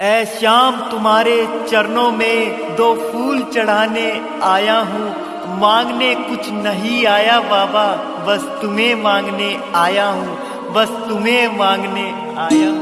ऐ श्याम, तुम्हारे चरणों में दो फूल चढ़ाने आया हूँ। मांगने कुछ नहीं आया बाबा, बस तुम्हें मांगने आया हूँ। बस तुम्हें मांगने आया हूँ।